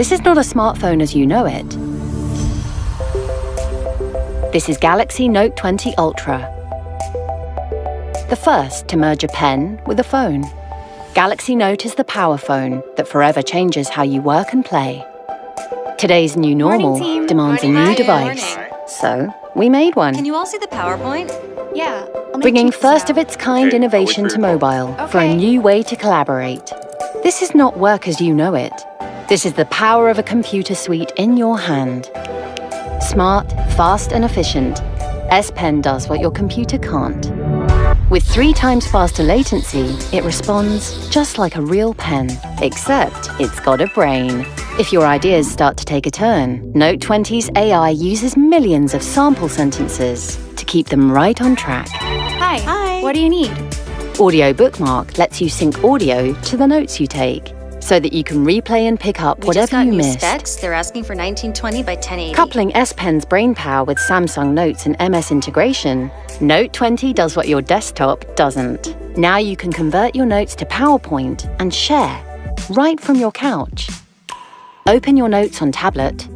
This is not a smartphone as you know it. This is Galaxy Note 20 Ultra, the first to merge a pen with a phone. Galaxy Note is the power phone that forever changes how you work and play. Today's new normal Morning, demands Morning, a new device. morning. So, we made one, Can you all see the PowerPoint? Yeah. Bringing first of its kind Okay, innovation to wait for your mobile for a new way to collaborate. This is not work as you know it. This is the power of a computer suite in your hand. Smart, fast, and efficient, S Pen does what your computer can't. With three times faster latency, it responds just like a real pen, except it's got a brain. If your ideas start to take a turn, Note 20's AI uses millions of sample sentences to keep them right on track. Hi. Hi. What do you need? Audio Bookmark lets you sync audio to the notes you take, so that you can replay and pick up We whatever got you new missed. specs. They're asking for 1920 by 1080. Coupling S Pen's brain power with Samsung Notes and MS integration, Note 20 does what your desktop doesn't. Now you can convert your notes to PowerPoint and share right from your couch. Open your notes on tablet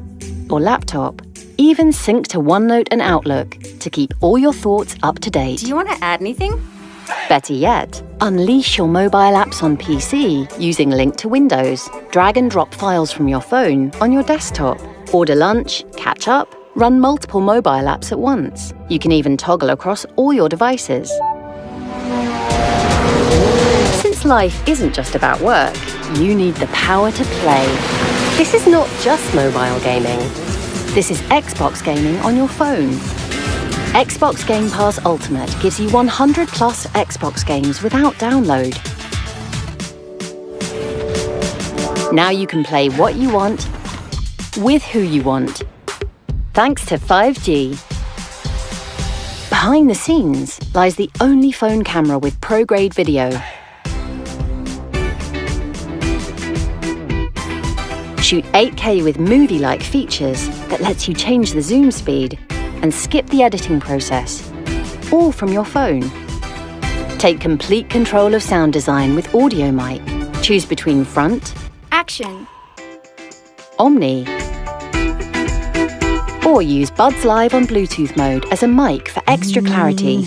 or laptop, even sync to OneNote and Outlook to keep all your thoughts up to date. Do you want to add anything? Better yet, unleash your mobile apps on PC using Link to Windows. Drag and drop files from your phone on your desktop. Order lunch, catch up, run multiple mobile apps at once. You can even toggle across all your devices. Since life isn't just about work, you need the power to play. This is not just mobile gaming. This is Xbox gaming on your phone. Xbox Game Pass Ultimate gives you 100 plus Xbox games without download. Now you can play what you want, with who you want, thanks to 5G. Behind the scenes lies the only phone camera with pro-grade video. Shoot 8K with movie-like features that lets you change the zoom speed and skip the editing process, all from your phone. Take complete control of sound design with Audio Mic. Choose between front, Action. Omni, or use Buds Live on Bluetooth mode as a mic for extra clarity.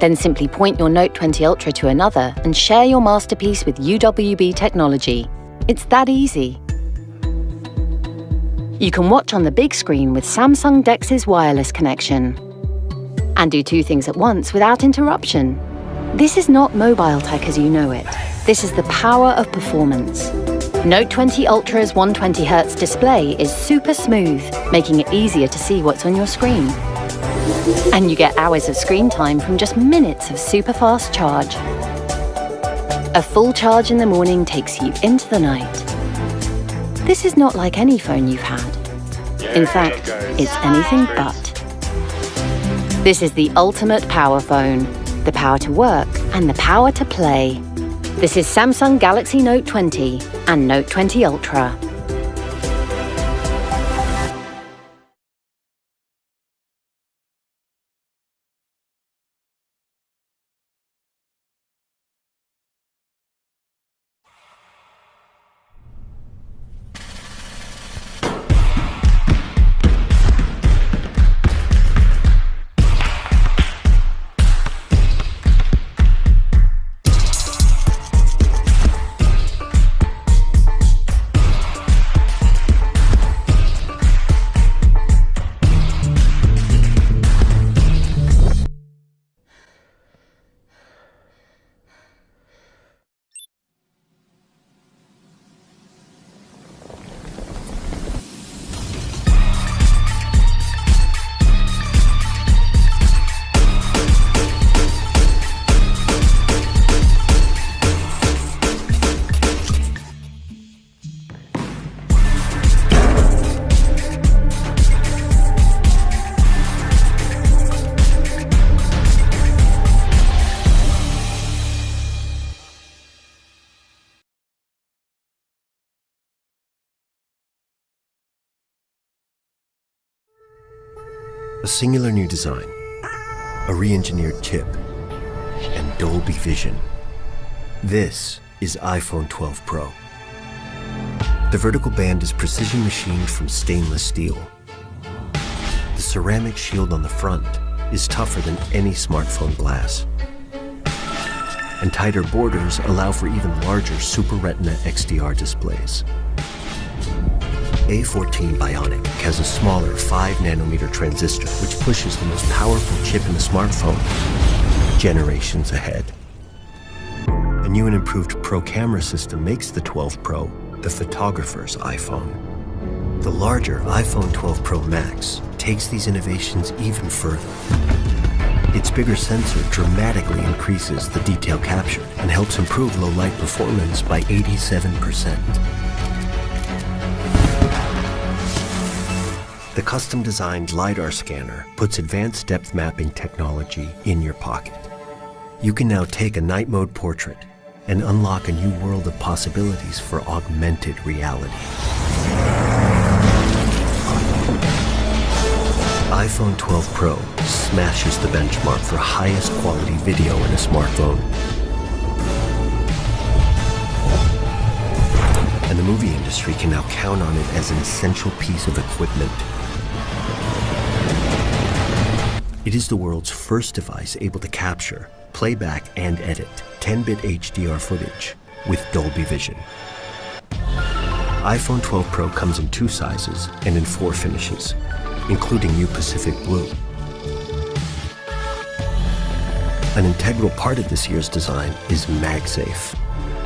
Then simply point your Note 20 Ultra to another and share your masterpiece with UWB technology. It's that easy. You can watch on the big screen with Samsung DeX's wireless connection and do two things at once without interruption. This is not mobile tech as you know it. This is the power of performance. Note 20 Ultra's 120Hz display is super smooth, making it easier to see what's on your screen. And you get hours of screen time from just minutes of super fast charge. A full charge in the morning takes you into the night. This is not like any phone you've had. In fact, it's anything but. This is the ultimate power phone. The power to work and the power to play. This is Samsung Galaxy Note 20 and Note 20 Ultra. A singular new design, a re-engineered chip, and Dolby Vision. This is iPhone 12 Pro. The vertical band is precision machined from stainless steel. The ceramic shield on the front is tougher than any smartphone glass. And tighter borders allow for even larger Super Retina XDR displays. A14 Bionic has a smaller 5 nanometer transistor which pushes the most powerful chip in the smartphone generations ahead. A new and improved Pro camera system makes the 12 Pro the photographer's iPhone. The larger iPhone 12 Pro Max takes these innovations even further. Its bigger sensor dramatically increases the detail captured and helps improve low light performance by 87%. The custom designed LiDAR scanner puts advanced depth mapping technology in your pocket. You can now take a night mode portrait and unlock a new world of possibilities for augmented reality. iPhone 12 Pro smashes the benchmark for highest quality video in a smartphone. And the movie industry can now count on it as an essential piece of equipment. It is the world's first device able to capture, playback, and edit 10-bit HDR footage with Dolby Vision. iPhone 12 Pro comes in two sizes and in four finishes, including new Pacific Blue. An integral part of this year's design is MagSafe,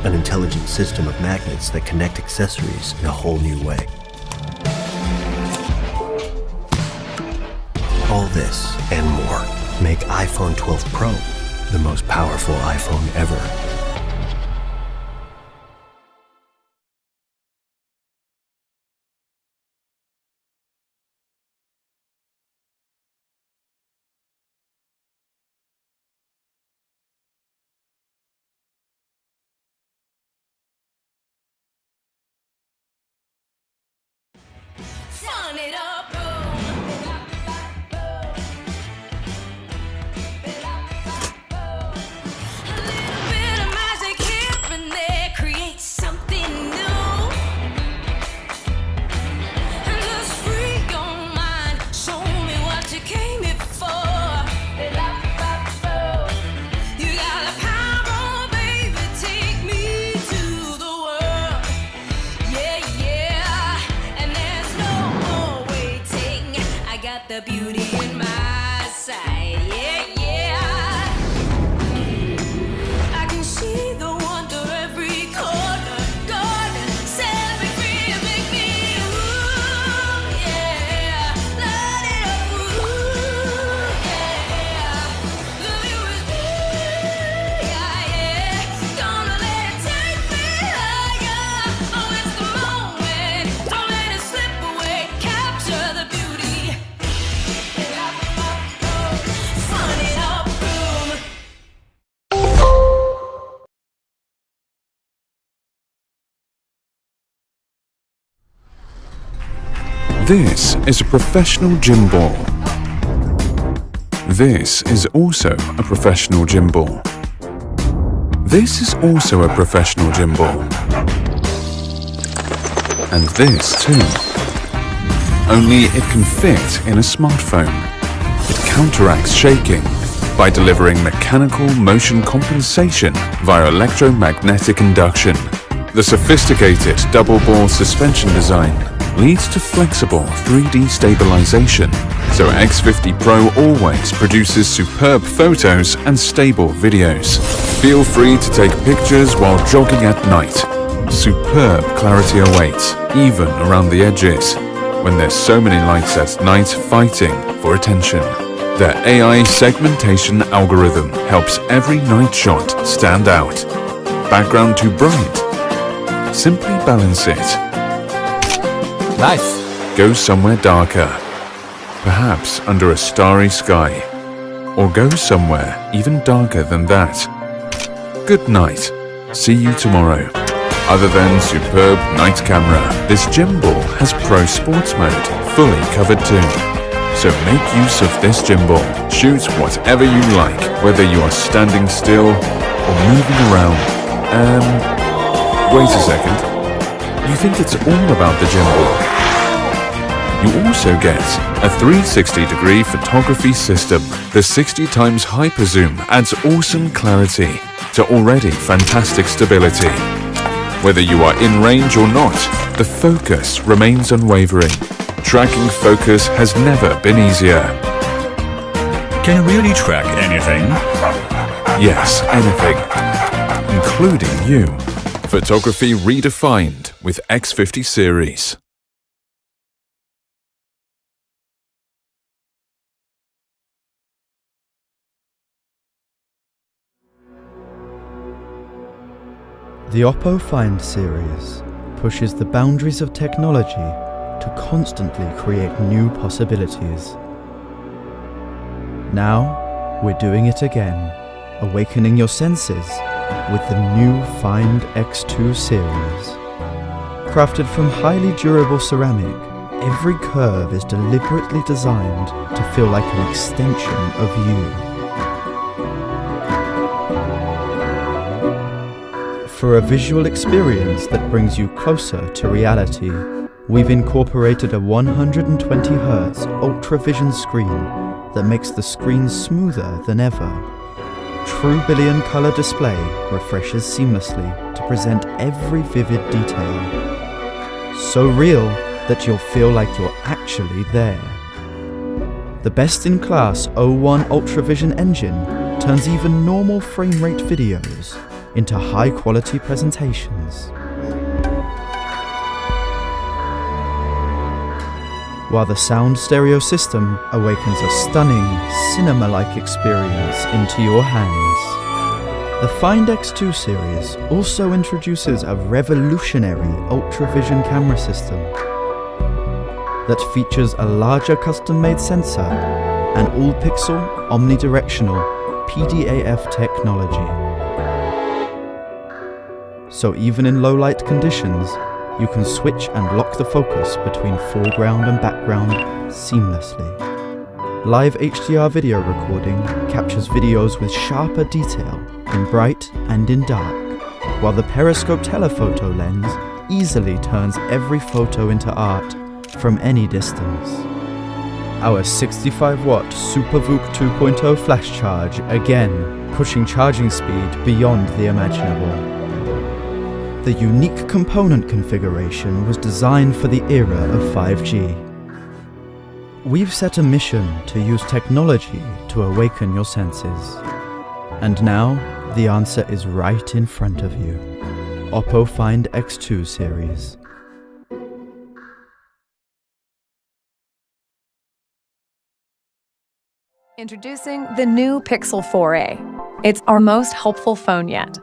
an intelligent system of magnets that connect accessories in a whole new way. All this and more make iPhone 12 Pro the most powerful iPhone ever. This is a professional gimbal. This is also a professional gimbal. This is also a professional gimbal. And this too. Only it can fit in a smartphone. It counteracts shaking by delivering mechanical motion compensation via electromagnetic induction. The sophisticated double ball suspension design leads to flexible 3D stabilization, so X50 Pro always produces superb photos and stable videos. Feel free to take pictures while jogging at night. Superb clarity awaits, even around the edges, when there's so many lights at night fighting for attention. Their AI segmentation algorithm helps every night shot stand out. Background too bright? Simply balance it. Nice. Go somewhere darker. Perhaps under a starry sky. Or go somewhere even darker than that. Good night. See you tomorrow. Other than superb night camera, this gimbal has Pro Sports Mode, fully covered too. So make use of this gimbal. Shoot whatever you like, whether you are standing still or moving around. Um, wait a second. You think it's all about the gimbal. You also get a 360 degree photography system. The 60 times hyper zoom adds awesome clarity to already fantastic stability. Whether you are in range or not, the focus remains unwavering. Tracking focus has never been easier. Can you really track anything? Yes, anything, including you. Photography redefined with X50 series. The Oppo Find series pushes the boundaries of technology to constantly create new possibilities. Now, we're doing it again, awakening your senses with the new Find X2 series. Crafted from highly durable ceramic, every curve is deliberately designed to feel like an extension of you. For a visual experience that brings you closer to reality, we've incorporated a 120Hz ultra vision screen that makes the screen smoother than ever. True billion color display refreshes seamlessly to present every vivid detail. So real that you'll feel like you're actually there. The best-in-class O1 UltraVision engine turns even normal frame rate videos into high-quality presentations. While the sound stereo system awakens a stunning, cinema-like experience into your hands. The Find X2 series also introduces a revolutionary UltraVision camera system that features a larger custom-made sensor and all-pixel omnidirectional PDAF technology. So even in low light conditions, you can switch and lock the focus between foreground and background seamlessly. Live HDR video recording captures videos with sharper detail in bright and in dark, while the periscope telephoto lens easily turns every photo into art from any distance. Our 65 watt SuperVOOC 2.0 flash charge again pushing charging speed beyond the imaginable. The unique component configuration was designed for the era of 5G. We've set a mission to use technology to awaken your senses. And now, the answer is right in front of you. Oppo Find X2 series. Introducing the new Pixel 4a. It's our most helpful phone yet.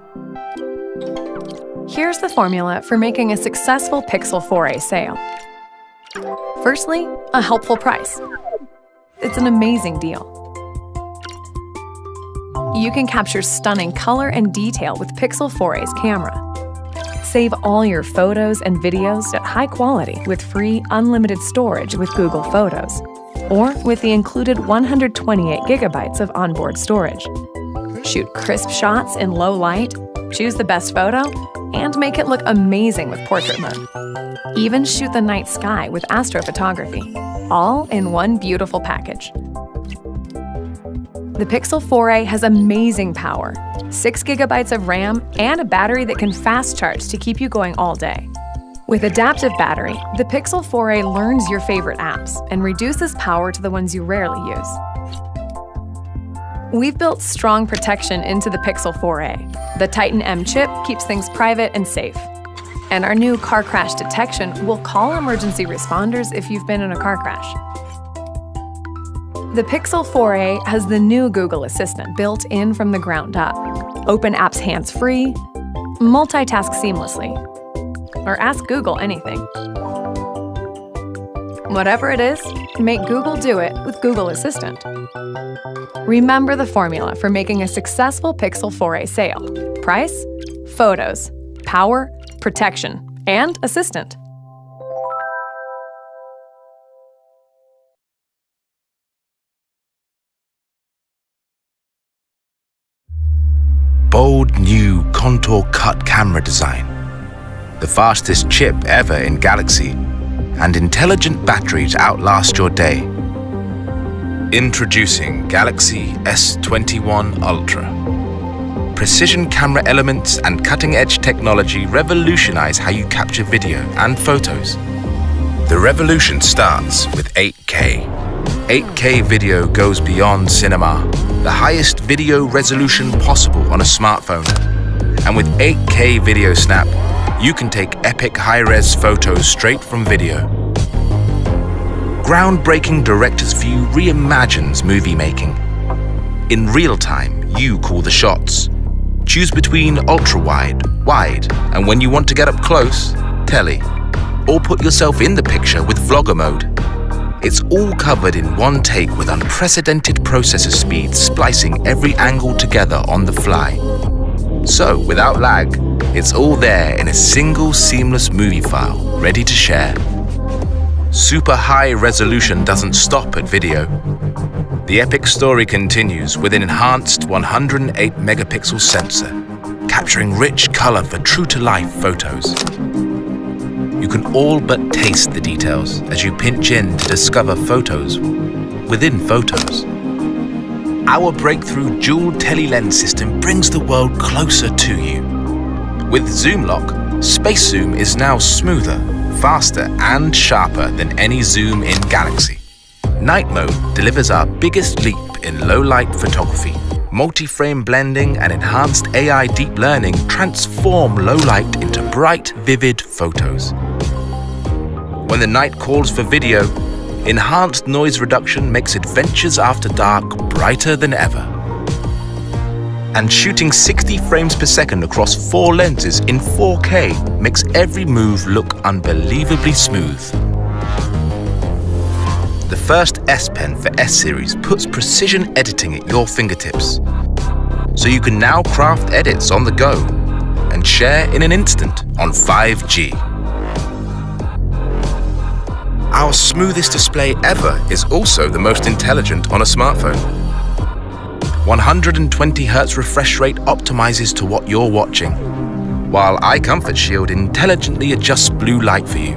Here's the formula for making a successful Pixel 4a sale. Firstly, a helpful price. It's an amazing deal. You can capture stunning color and detail with Pixel 4a's camera. Save all your photos and videos at high quality with free unlimited storage with Google Photos, or with the included 128 gigabytes of onboard storage. Shoot crisp shots in low light, choose the best photo, and make it look amazing with portrait mode. Even shoot the night sky with astrophotography, all in one beautiful package. The Pixel 4a has amazing power, 6 gigabytes of RAM, and a battery that can fast charge to keep you going all day. With adaptive battery, the Pixel 4a learns your favorite apps and reduces power to the ones you rarely use. We've built strong protection into the Pixel 4a. The Titan M chip keeps things private and safe. And our new car crash detection will call emergency responders if you've been in a car crash. The Pixel 4a has the new Google Assistant built in from the ground up. Open apps hands-free, multitask seamlessly, or ask Google anything. Whatever it is, make Google do it with Google Assistant. Remember the formula for making a successful Pixel 4a sale. Price, photos, power, protection, and assistant. Bold new contour cut camera design the fastest chip ever in Galaxy, and intelligent battery to outlast your day. Introducing Galaxy S21 Ultra. Precision camera elements and cutting-edge technology revolutionize how you capture video and photos. The revolution starts with 8K. 8K video goes beyond cinema, the highest video resolution possible on a smartphone. And with 8K Video Snap, you can take epic high-res photos straight from video. Groundbreaking Director's View reimagines movie making. In real time, you call the shots. Choose between ultra-wide, wide, and when you want to get up close, tele. Or put yourself in the picture with vlogger mode. It's all covered in one take with unprecedented processor speed splicing every angle together on the fly. So, without lag, it's all there in a single seamless movie file, ready to share. Super high resolution doesn't stop at video. The epic story continues with an enhanced 108 megapixel sensor, capturing rich color for true-to-life photos. You can all but taste the details as you pinch in to discover photos within photos. Our breakthrough dual tele-lens system brings the world closer to you. With Zoom Lock, Space Zoom is now smoother, faster and sharper than any zoom in Galaxy. Night Mode delivers our biggest leap in low-light photography. Multi-frame blending and enhanced AI deep learning transform low light into bright, vivid photos. When the night calls for video, enhanced noise reduction makes adventures after dark brighter than ever. And shooting 60 frames per second across four lenses in 4K makes every move look unbelievably smooth. The first S Pen for S Series puts precision editing at your fingertips. So you can now craft edits on the go and share in an instant on 5G. Our smoothest display ever is also the most intelligent on a smartphone. 120Hz refresh rate optimizes to what you're watching, while Eye Comfort Shield intelligently adjusts blue light for you.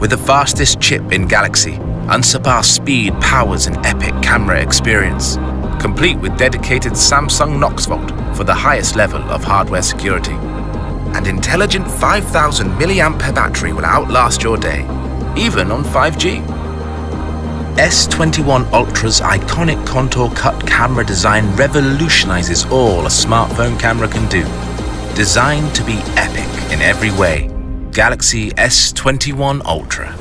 With the fastest chip in Galaxy, unsurpassed speed powers an epic camera experience, complete with dedicated Samsung Knox Vault for the highest level of hardware security. And intelligent 5000 mAh battery will outlast your day, even on 5G. S21 Ultra's iconic contour cut camera design revolutionizes all a smartphone camera can do. Designed to be epic in every way, Galaxy S21 Ultra.